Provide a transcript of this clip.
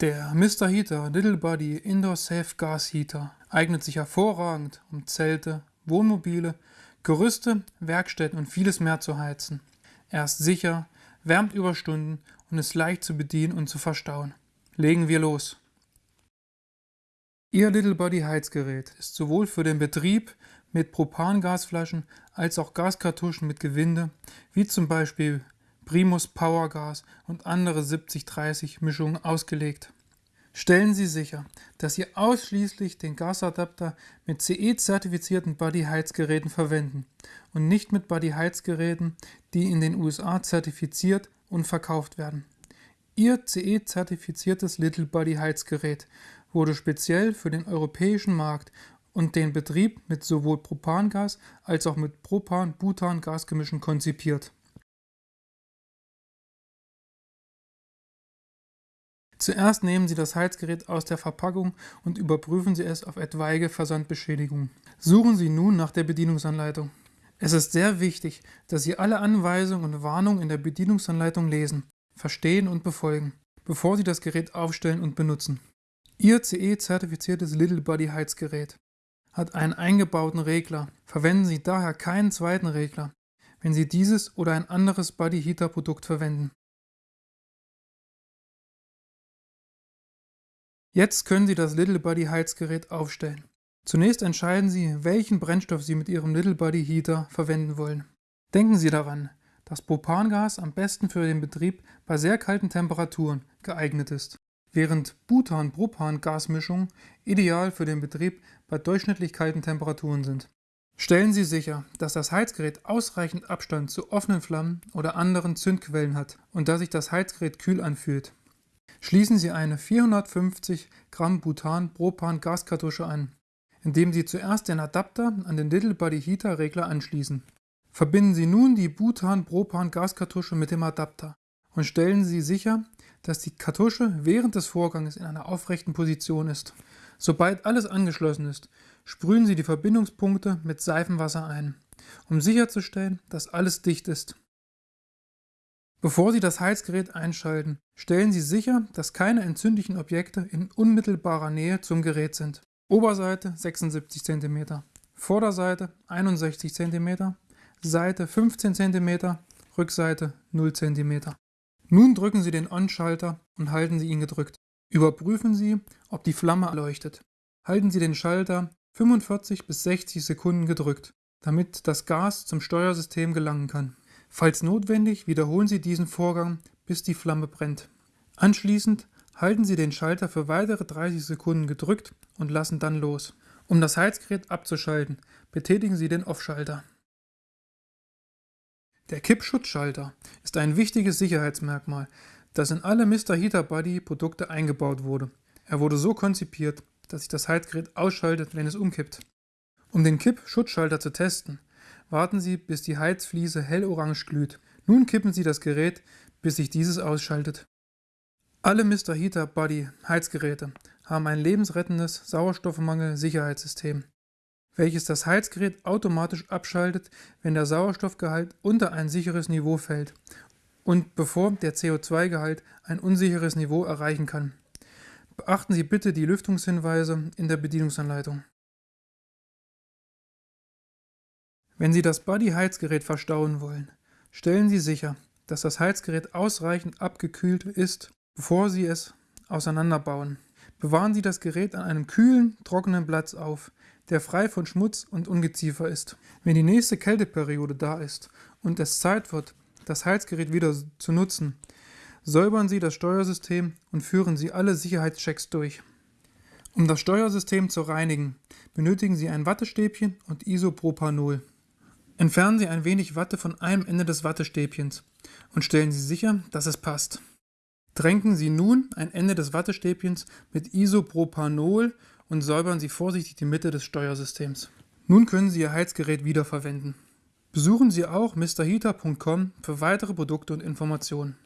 Der Mr. Heater Little Body Indoor Safe Gas Heater eignet sich hervorragend, um Zelte, Wohnmobile, Gerüste, Werkstätten und vieles mehr zu heizen. Er ist sicher, wärmt über Stunden und ist leicht zu bedienen und zu verstauen. Legen wir los! Ihr Little Body Heizgerät ist sowohl für den Betrieb mit Propangasflaschen als auch Gaskartuschen mit Gewinde, wie zum Beispiel Primus Powergas und andere 70-30 Mischungen ausgelegt. Stellen Sie sicher, dass Sie ausschließlich den Gasadapter mit CE-zertifizierten Buddy-Heizgeräten verwenden und nicht mit Buddy-Heizgeräten, die in den USA zertifiziert und verkauft werden. Ihr CE-zertifiziertes Little Buddy Heizgerät wurde speziell für den europäischen Markt und den Betrieb mit sowohl Propangas als auch mit Propan-Butan-Gasgemischen konzipiert. Zuerst nehmen Sie das Heizgerät aus der Verpackung und überprüfen Sie es auf etwaige Versandbeschädigungen. Suchen Sie nun nach der Bedienungsanleitung. Es ist sehr wichtig, dass Sie alle Anweisungen und Warnungen in der Bedienungsanleitung lesen, verstehen und befolgen, bevor Sie das Gerät aufstellen und benutzen. Ihr CE-zertifiziertes Little Body Heizgerät hat einen eingebauten Regler. Verwenden Sie daher keinen zweiten Regler, wenn Sie dieses oder ein anderes Body Heater Produkt verwenden. Jetzt können Sie das Little Buddy Heizgerät aufstellen. Zunächst entscheiden Sie, welchen Brennstoff Sie mit Ihrem Little Buddy Heater verwenden wollen. Denken Sie daran, dass Propangas am besten für den Betrieb bei sehr kalten Temperaturen geeignet ist, während Butan-Propan-Gasmischungen ideal für den Betrieb bei durchschnittlich kalten Temperaturen sind. Stellen Sie sicher, dass das Heizgerät ausreichend Abstand zu offenen Flammen oder anderen Zündquellen hat und dass sich das Heizgerät kühl anfühlt. Schließen Sie eine 450 Gramm Butan-Propan-Gaskartusche an, indem Sie zuerst den Adapter an den Little Body Heater Regler anschließen. Verbinden Sie nun die Butan-Propan-Gaskartusche mit dem Adapter und stellen Sie sicher, dass die Kartusche während des Vorgangs in einer aufrechten Position ist. Sobald alles angeschlossen ist, sprühen Sie die Verbindungspunkte mit Seifenwasser ein, um sicherzustellen, dass alles dicht ist. Bevor Sie das Heizgerät einschalten, stellen Sie sicher, dass keine entzündlichen Objekte in unmittelbarer Nähe zum Gerät sind. Oberseite 76 cm, Vorderseite 61 cm, Seite 15 cm, Rückseite 0 cm. Nun drücken Sie den On-Schalter und halten Sie ihn gedrückt. Überprüfen Sie, ob die Flamme leuchtet. Halten Sie den Schalter 45 bis 60 Sekunden gedrückt, damit das Gas zum Steuersystem gelangen kann. Falls notwendig, wiederholen Sie diesen Vorgang, bis die Flamme brennt. Anschließend halten Sie den Schalter für weitere 30 Sekunden gedrückt und lassen dann los. Um das Heizgerät abzuschalten, betätigen Sie den Off-Schalter. Der Kippschutzschalter ist ein wichtiges Sicherheitsmerkmal, das in alle Mr. Heater Buddy Produkte eingebaut wurde. Er wurde so konzipiert, dass sich das Heizgerät ausschaltet, wenn es umkippt. Um den Kipp-Schutzschalter zu testen, warten Sie, bis die Heizfliese hellorange glüht. Nun kippen Sie das Gerät, bis sich dieses ausschaltet. Alle Mr. Heater Body Heizgeräte haben ein lebensrettendes Sauerstoffmangel-Sicherheitssystem, welches das Heizgerät automatisch abschaltet, wenn der Sauerstoffgehalt unter ein sicheres Niveau fällt und bevor der CO2-Gehalt ein unsicheres Niveau erreichen kann. Beachten Sie bitte die Lüftungshinweise in der Bedienungsanleitung. Wenn Sie das Buddy-Heizgerät verstauen wollen, stellen Sie sicher, dass das Heizgerät ausreichend abgekühlt ist, bevor Sie es auseinanderbauen. Bewahren Sie das Gerät an einem kühlen, trockenen Platz auf, der frei von Schmutz und Ungeziefer ist. Wenn die nächste Kälteperiode da ist und es Zeit wird, das Heizgerät wieder zu nutzen, säubern Sie das Steuersystem und führen Sie alle Sicherheitschecks durch. Um das Steuersystem zu reinigen, benötigen Sie ein Wattestäbchen und Isopropanol. Entfernen Sie ein wenig Watte von einem Ende des Wattestäbchens und stellen Sie sicher, dass es passt. Tränken Sie nun ein Ende des Wattestäbchens mit Isopropanol und säubern Sie vorsichtig die Mitte des Steuersystems. Nun können Sie Ihr Heizgerät wiederverwenden. Besuchen Sie auch mrheater.com für weitere Produkte und Informationen.